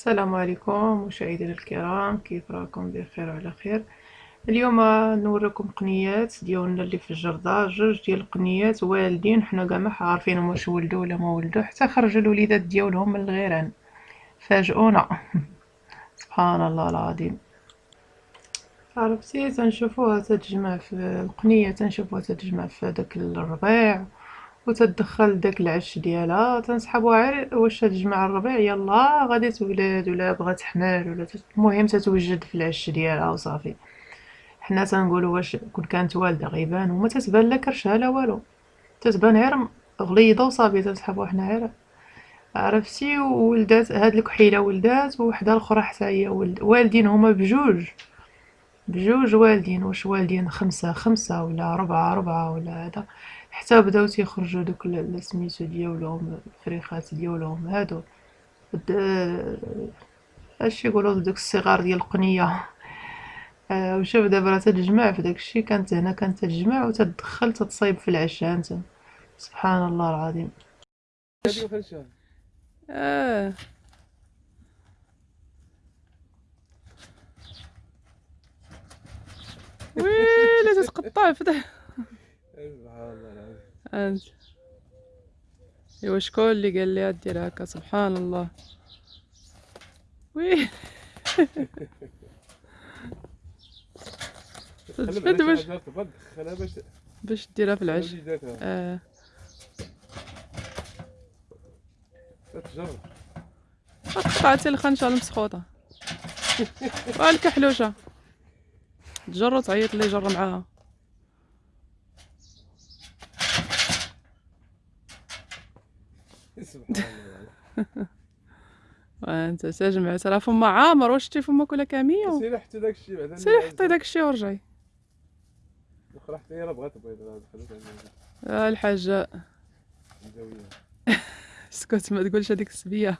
السلام عليكم مشاهدينا الكرام كيف راكم؟ بخير وعلى خير. اليوم نوريكم قنيات ديالنا اللي في الجردة جوج ديال القنيات والدين. حنا كاع ما عارفين واش ولدوا ولا ما ولدوا حتى خرجوا الوليدات ديالهم من الغيران. فاجئونا. سبحان الله العظيم. عرفتي تنشوفوها تتجمع في القنية تنشوفوها تتجمع في داك الربيع. وتدخل داك العش ديالها تنسحبوها غير واش تجمع الربيع يلا غادي تولد ولا بغات تحمل ولا المهم تتوجد في العش ديالها وصافي. حنا تنقولوا واش كون كانت والدة غيبان وما تتبان لا كرشها لا والو. تتبان غير غليظة وصافي تنسحبوها حنا غير. عرفتي؟ وولدات هاد الكحيلة ولدات وحده الأخرى حتى هي ولد والدين هما بجوج. بجوج والدين واش والدين خمسة خمسة ولا ربعة ربعة ولا هذا. حتى بداو تيخرجوا دوك سميتو ديالهم الفريخات ديالهم هادو. اش يقولوا دوك الصغار ديال القنية. آه وشوف دابا راه تتجمع في داكشي كانت هنا كانت تتجمع وتدخل تتصايب في العشاء انت. سبحان الله العظيم. آه. ويلي تتقطع في أنت. ايوا شكون اللي قال لي دير هكا سبحان الله. وي. تفد باش باش ديرها في العش آه. قطعتي الخنشه المسخوطة. والكحلوشه تجر تعيط لي جر معاها. سبحان الله. وانت تجمع ترى فما عامر واش شتي فما كلها كامية؟ سيري حتى داك الشيء بعدا سيري حطي داك الشيء ورجعي. الاخرى حتى هي راه بغات آه الحاجة. اسكت ما تقولش هذيك السبية.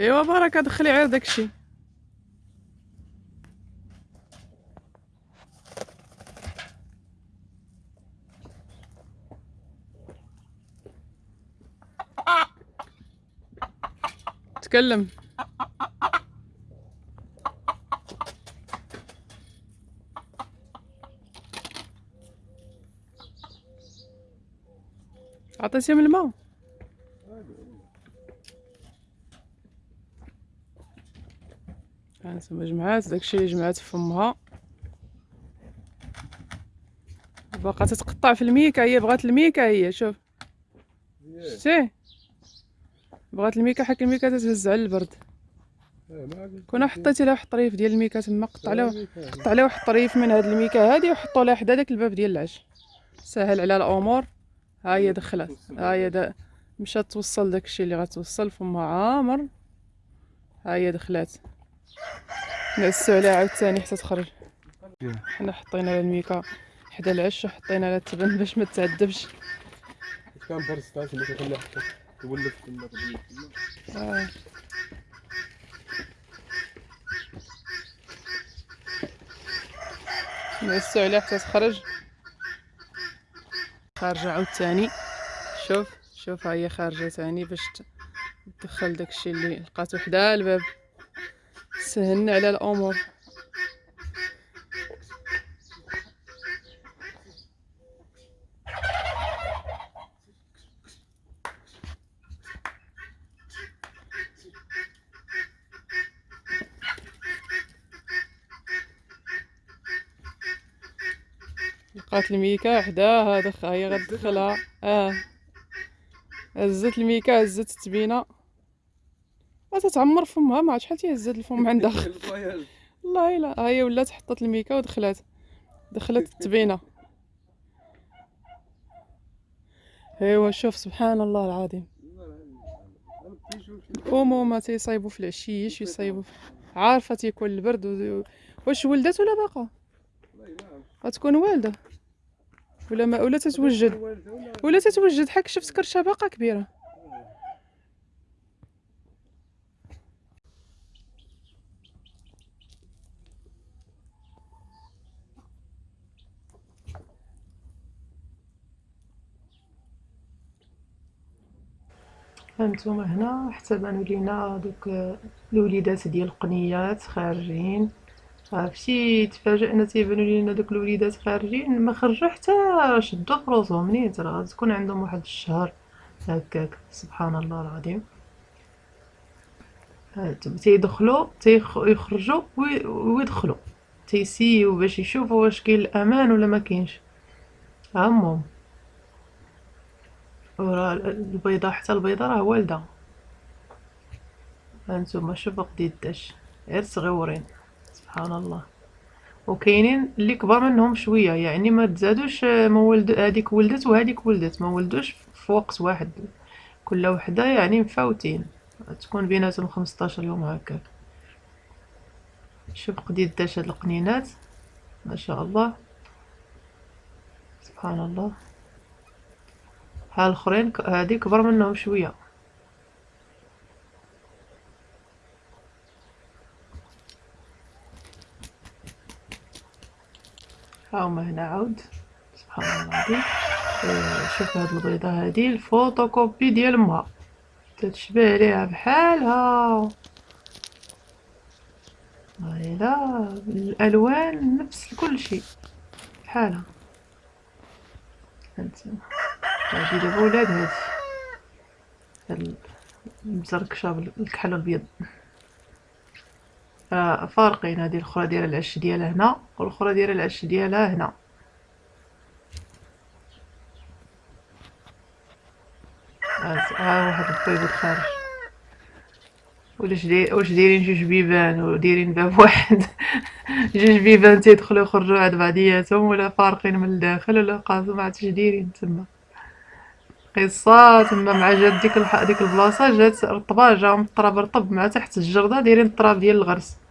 إيوا بركه دخلي غير داكشي تكلم عطيتي من الماء هانتوما جمعات داكشي اللي جمعات في فمها. باقا تتقطع في الميكا هي بغات الميكا هي شوف. شتي؟ بغات الميكا حك الميكا تتهز على البرد. كون حطيتي لها واحد الطريف ديال الميكا تما قطع لها قطع لها واحد الطريف من هاد الميكا هادي وحطوا لها حدا داك الباب ديال العش سهل على الأمور. ها هي دخلت. ها هي دا مشات توصل داكشي اللي غتوصل فمها عامر. ها هي دخلات. نعسو عليها عاوتاني حتى تخرج. حنا حطينا لها الميكا حدا العش وحطينا لها التبن باش ما تعذبش كان برز تاع اللي كنخليها حتى تولف كما آه. نعسو عليها حتى تخرج خارجة عاوتاني شوف شوف هي خارجة تاني باش تدخل داكشي اللي لقاتو حدا الباب. سهلنا على الأمور. لقات الميكا حداها دخ هي غتدخلها. آه. هزت الميكا هزت التبينه تتعمر فمها ما عرفت شحال تيهزات الفم عندها. والله الا هي ولات حطت الميكا ودخلات دخلت التبينه أيوا شوف سبحان الله العظيم. الامومه تيصايبوا في العشيش يصايبوا عارفة تيكون البرد. واش ولدت ولا باقا؟ غتكون والده. ولا ما ولا تتوجد. ولا تتوجد حك شفت كرشه باقا كبيرة. هانتوما هنا حتى بانوا لينا دوك الوليدات ديال القنيات خارجين. عرفتي تفاجئنا تيبانو لينا دوك الوليدات خارجين ما خرجوا حتى شدوا فروسهم نيت راه تكون عندهم واحد الشهر هكاك. سبحان الله العظيم تيدخلوا تيخرجوا ويدخلوا. تيسيو باش يشوفوا واش كاين الأمان ولا ما كاينش. هامهم وراه البيضه حتى البيضه راه والدة. هانتوما شوفوا قديداش غير صغيورين. سبحان الله. وكاينين اللي كبر منهم شوية يعني ما تزادوش ما ولد هذيك ولدت وهذيك ولدت ما ولدوش في وقت واحد. كل وحدة يعني مفاوتين. تكون بيناتهم 15 يوم هكاك. شوف قديداش هاد القنينات. ما شاء الله. سبحان الله. ها الأخرين هادي كبر منهم شوية. هاهما هنا عاود سبحان الله العظيم. آه، شوف هاد البيضة هادي الفوتوكوبي ديال امها تتشبه ليها بحالها. هايلا الألوان نفس كل شيء بحالها. هانتوما هادي دابا ولاد هادي. هاد المزركشة بالكحل الأبيض. آه فارقين هادي الاخرى دايره العش ديالها هنا والاخرى دايره العش ديالها هنا. ها واحد البيض الخارج. واش واش دايرين جوج بيبان ودايرين باب واحد؟ جوج بيبان تيدخلوا يخرجوا عند بعضياتهم ولا فارقين من الداخل ولا قاصو ما عرفتش دايرين تما. قصة تما مع جات ديك. ديك البلاصة جات رطبة جاهم الطراب رطب مع تحت الجردة دايرين الطراب ديال الغرس.